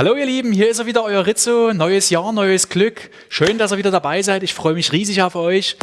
Hallo ihr Lieben, hier ist er wieder, euer Rizzo. Neues Jahr, neues Glück. Schön, dass ihr wieder dabei seid. Ich freue mich riesig auf euch.